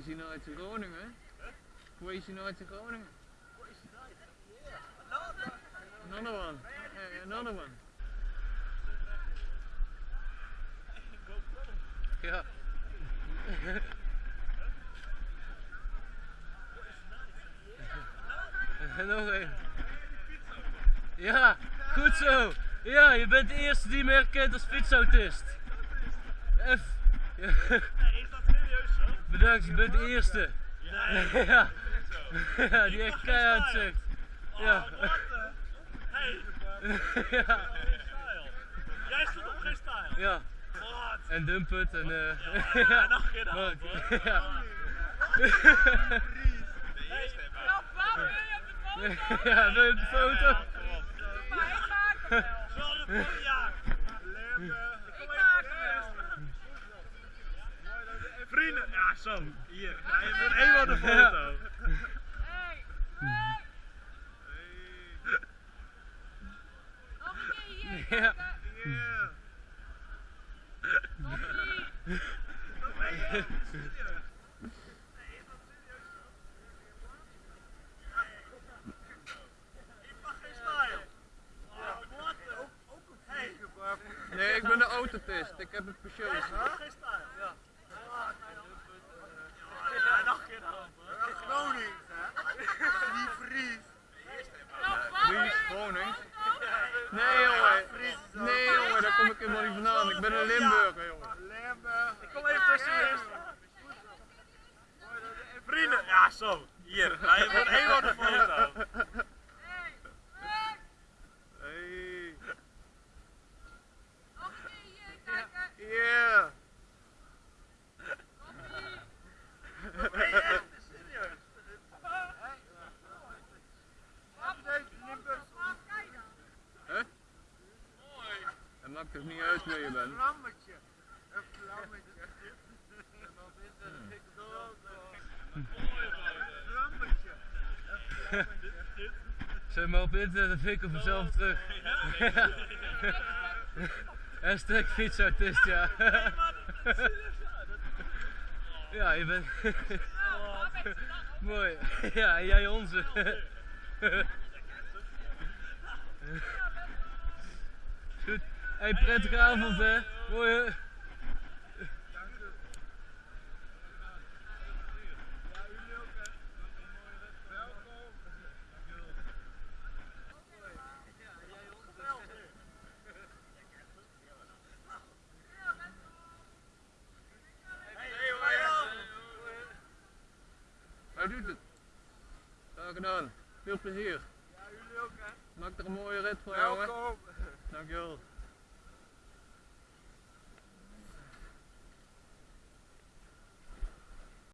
Crazy Nights in Groningen. Crazy Nights in Groningen. Another one. Another one. Ja. Nog een. Ja, goed zo. Ja, je bent de eerste die me herkent als fietsautist. F. Ja. Is dat serieus zo? Bedankt, je bent de eerste. Ja. Ja, ja die echt keihard zegt. Ja. Oh, wat een... Hey, Ja. Jij stond op geen style. ja. Wat? En dump het en eh. Ja, Ja. nog een keer de hand, Mooi. hoor. Ja. Ja, pap, wil je op de foto? Ja, wil je op de foto? Ja, op. Maar ik maak hem wel. Zal de foto? Ja. Ik maak hem wel. Vrienden, ja zo. Hier, ga je voor eenmaal de foto. Hey, hey. Nog een keer hier. Ja. kijken. Nog niet. Ik mag geen style. Oh, wat een... Hey, Nee, ik ben de autotest. Ik heb een Peugeot. jij stond op geen style. Ja. Ja, nog een keer de hand, hoor. Gronings, hè? Niet Fries. Nou, pap, wil Fries, je op de Gronings. foto? Nee jongen. Nee jongen, daar kom ik helemaal niet vandaan. Ik ben een Limburger jongen. Limburg. Ik kom even tussenin. Vrienden, ja zo. Hier, je voor eenmaal de foto. Hey, hey. Hey. Nog een keer hier kijken. Yeah. Nog niet. Hey, echt serieus. Pap, pap, kijk dan. Huh? Het maakt toch niet uit je bent. Vlammetje. Een vlammetje. En dan is er een dikke dood. Een vlammetje. Zet maar op internet, dan vind ik hem vanzelf terug. Hashtag fietsautist, ja. Ja, je bent... Mooi. Ja, en jij onze. Goed. Hey, prettige avond hè. Graag gedaan. Veel plezier. Ja, jullie ook, hè? Maak er een mooie rit voor jongen. Welkom. Dankjewel.